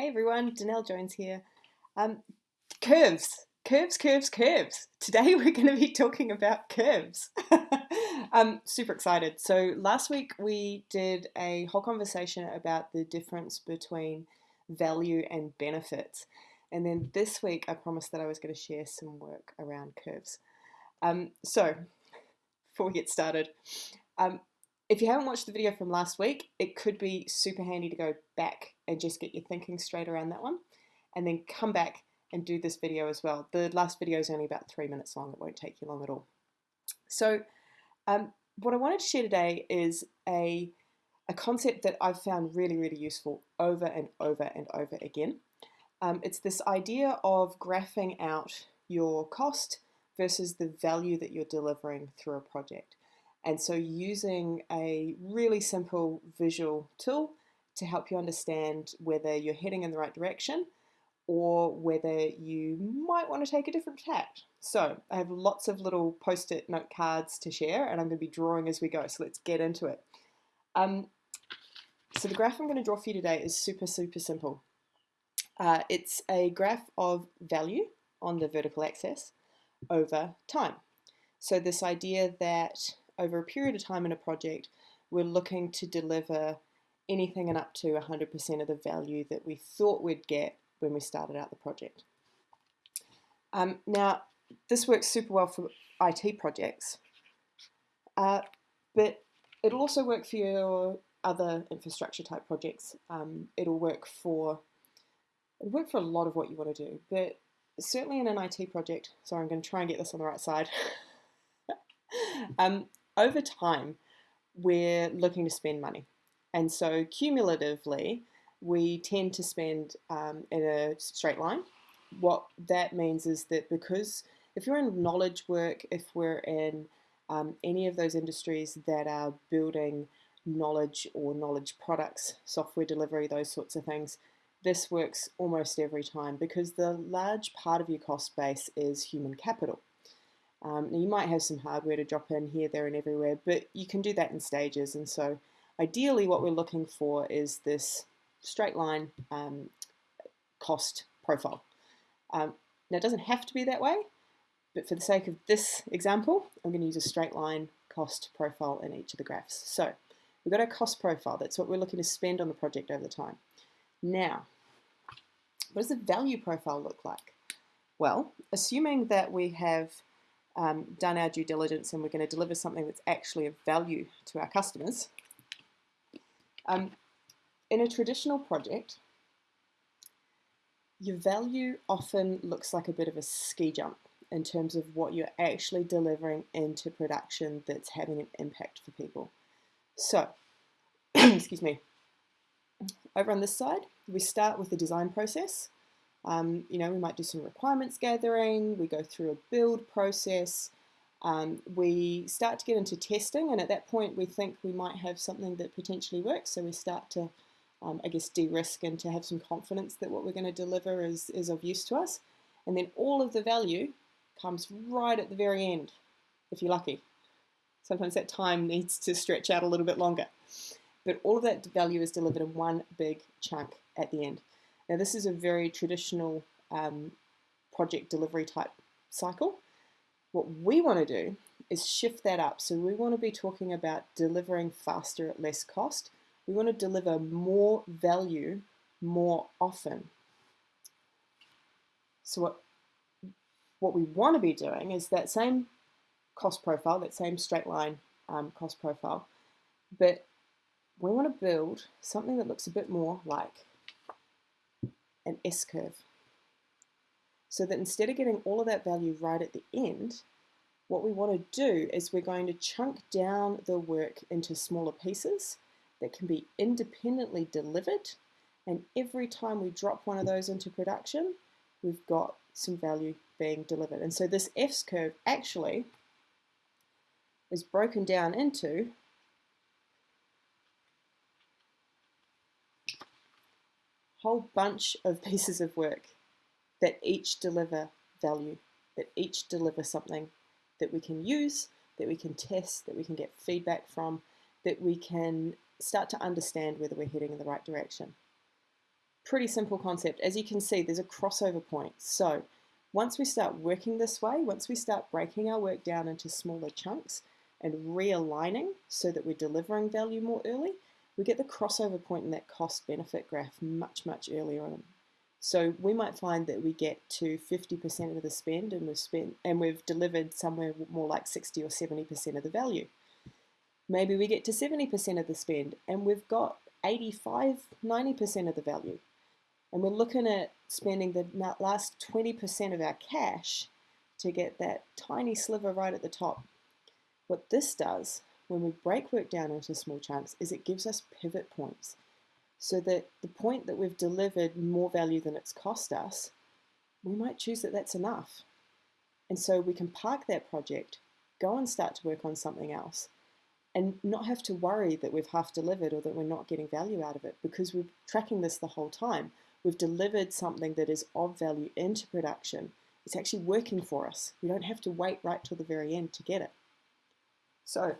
Hey everyone, Danelle Jones here. Um, curves, curves, curves, curves. Today we're going to be talking about curves. I'm super excited. So last week we did a whole conversation about the difference between value and benefits. And then this week I promised that I was going to share some work around curves. Um, so before we get started, um, if you haven't watched the video from last week, it could be super handy to go back and just get your thinking straight around that one, and then come back and do this video as well. The last video is only about three minutes long, it won't take you long at all. So um, what I wanted to share today is a, a concept that I've found really, really useful over and over and over again. Um, it's this idea of graphing out your cost versus the value that you're delivering through a project. And so using a really simple visual tool to help you understand whether you're heading in the right direction or whether you might want to take a different tack. So I have lots of little post-it note cards to share and I'm going to be drawing as we go. So let's get into it. Um, so the graph I'm going to draw for you today is super, super simple. Uh, it's a graph of value on the vertical axis over time. So this idea that over a period of time in a project, we're looking to deliver anything and up to 100% of the value that we thought we'd get when we started out the project. Um, now, this works super well for IT projects, uh, but it'll also work for your other infrastructure type projects. Um, it'll work for it'll work for a lot of what you want to do, but certainly in an IT project. Sorry, I'm going to try and get this on the right side. um, over time, we're looking to spend money. And so cumulatively, we tend to spend um, in a straight line. What that means is that because if you're in knowledge work, if we're in um, any of those industries that are building knowledge or knowledge products, software delivery, those sorts of things, this works almost every time because the large part of your cost base is human capital. Um, you might have some hardware to drop in here, there and everywhere, but you can do that in stages. And so ideally what we're looking for is this straight line um, cost profile. Um, now it doesn't have to be that way, but for the sake of this example, I'm going to use a straight line cost profile in each of the graphs. So we've got our cost profile. That's what we're looking to spend on the project over time. Now, what does the value profile look like? Well, assuming that we have um, done our due diligence and we're going to deliver something that's actually of value to our customers. Um, in a traditional project, your value often looks like a bit of a ski jump in terms of what you're actually delivering into production that's having an impact for people. So, excuse me, over on this side, we start with the design process. Um, you know, we might do some requirements gathering, we go through a build process, um, we start to get into testing, and at that point we think we might have something that potentially works, so we start to, um, I guess, de-risk and to have some confidence that what we're going to deliver is, is of use to us. And then all of the value comes right at the very end, if you're lucky. Sometimes that time needs to stretch out a little bit longer. But all of that value is delivered in one big chunk at the end. Now this is a very traditional um, project delivery type cycle. What we want to do is shift that up. So we want to be talking about delivering faster at less cost. We want to deliver more value more often. So what, what we want to be doing is that same cost profile, that same straight line um, cost profile, but we want to build something that looks a bit more like an S-curve. So that instead of getting all of that value right at the end, what we want to do is we're going to chunk down the work into smaller pieces that can be independently delivered and every time we drop one of those into production we've got some value being delivered and so this S curve actually is broken down into whole bunch of pieces of work that each deliver value, that each deliver something that we can use, that we can test, that we can get feedback from, that we can start to understand whether we're heading in the right direction. pretty simple concept. As you can see, there's a crossover point. So once we start working this way, once we start breaking our work down into smaller chunks and realigning so that we're delivering value more early, we get the crossover point in that cost benefit graph much, much earlier on. So we might find that we get to 50% of the spend and we've spent and we've delivered somewhere more like 60 or 70% of the value. Maybe we get to 70% of the spend and we've got 85, 90% of the value. And we're looking at spending the last 20% of our cash to get that tiny sliver right at the top. What this does when we break work down into small chunks is it gives us pivot points so that the point that we've delivered more value than it's cost us, we might choose that that's enough. And so we can park that project, go and start to work on something else, and not have to worry that we've half delivered or that we're not getting value out of it because we're tracking this the whole time. We've delivered something that is of value into production. It's actually working for us. We don't have to wait right till the very end to get it. So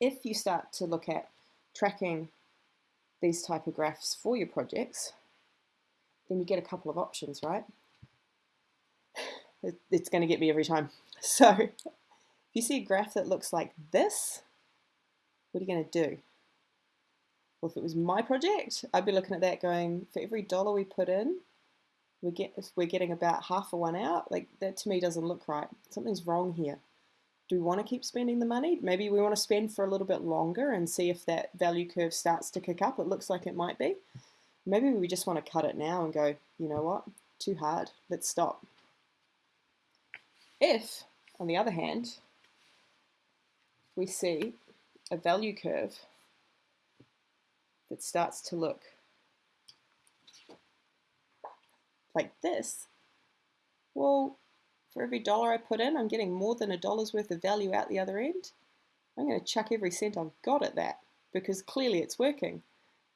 if you start to look at tracking these type of graphs for your projects, then you get a couple of options, right? It's going to get me every time. So if you see a graph that looks like this, what are you going to do? Well, if it was my project, I'd be looking at that going, for every dollar we put in, we get, we're getting about half a one out. Like that to me doesn't look right. Something's wrong here do we want to keep spending the money? Maybe we want to spend for a little bit longer and see if that value curve starts to kick up. It looks like it might be. Maybe we just want to cut it now and go, you know what, too hard, let's stop. If, on the other hand, we see a value curve that starts to look like this, well, for every dollar I put in, I'm getting more than a dollar's worth of value out the other end. I'm going to chuck every cent I've got at that because clearly it's working.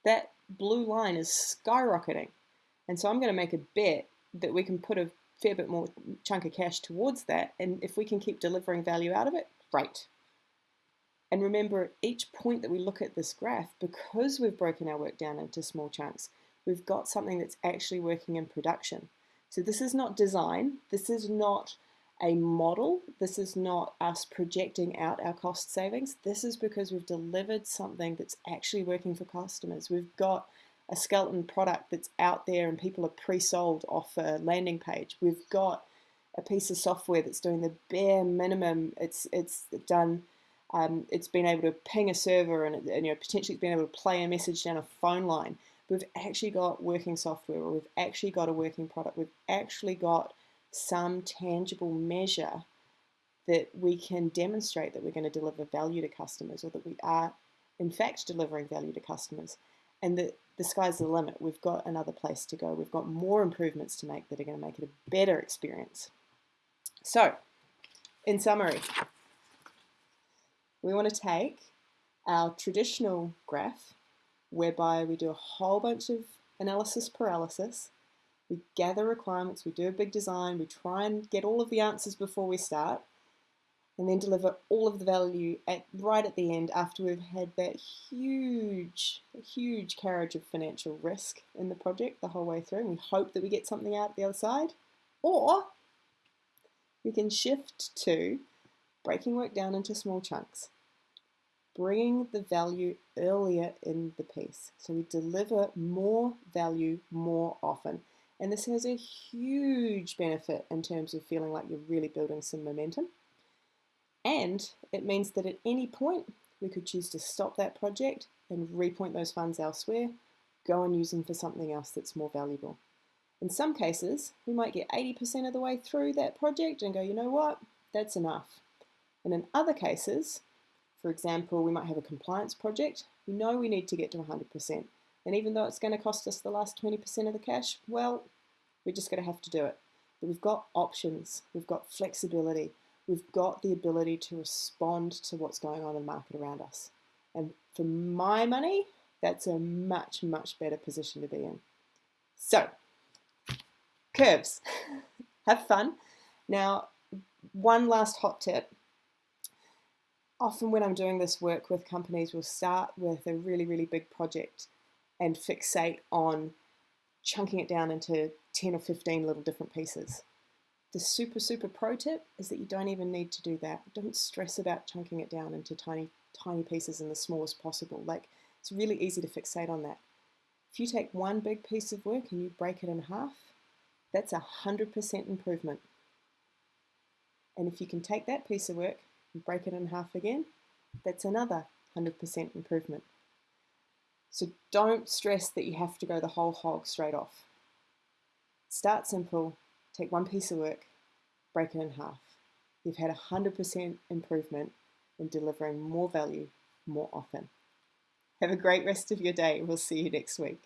That blue line is skyrocketing. And so I'm going to make a bet that we can put a fair bit more chunk of cash towards that. And if we can keep delivering value out of it, great. And remember, each point that we look at this graph, because we've broken our work down into small chunks, we've got something that's actually working in production. So this is not design, this is not a model, this is not us projecting out our cost savings, this is because we've delivered something that's actually working for customers. We've got a skeleton product that's out there and people are pre-sold off a landing page. We've got a piece of software that's doing the bare minimum. It's it's done. Um, it's been able to ping a server and, and you know potentially it's been able to play a message down a phone line we've actually got working software or we've actually got a working product. We've actually got some tangible measure that we can demonstrate that we're going to deliver value to customers or that we are in fact delivering value to customers and that the sky's the limit. We've got another place to go. We've got more improvements to make that are going to make it a better experience. So, in summary, we want to take our traditional graph whereby we do a whole bunch of analysis paralysis. We gather requirements, we do a big design, we try and get all of the answers before we start, and then deliver all of the value at right at the end after we've had that huge, huge carriage of financial risk in the project the whole way through, and we hope that we get something out the other side. Or we can shift to breaking work down into small chunks bringing the value earlier in the piece. So we deliver more value more often. And this has a huge benefit in terms of feeling like you're really building some momentum. And it means that at any point, we could choose to stop that project and repoint those funds elsewhere, go and use them for something else that's more valuable. In some cases, we might get 80% of the way through that project and go, you know what, that's enough. And in other cases, for example, we might have a compliance project. We know we need to get to 100%. And even though it's going to cost us the last 20% of the cash, well, we're just going to have to do it. But we've got options, we've got flexibility, we've got the ability to respond to what's going on in the market around us. And for my money, that's a much, much better position to be in. So, curves. have fun. Now, one last hot tip often when I'm doing this work with companies, we'll start with a really, really big project and fixate on chunking it down into 10 or 15 little different pieces. The super, super pro tip is that you don't even need to do that. Don't stress about chunking it down into tiny, tiny pieces in the smallest possible. Like, it's really easy to fixate on that. If you take one big piece of work and you break it in half, that's a 100% improvement. And if you can take that piece of work and break it in half again, that's another 100% improvement. So don't stress that you have to go the whole hog straight off. Start simple, take one piece of work, break it in half. You've had 100% improvement in delivering more value more often. Have a great rest of your day. We'll see you next week.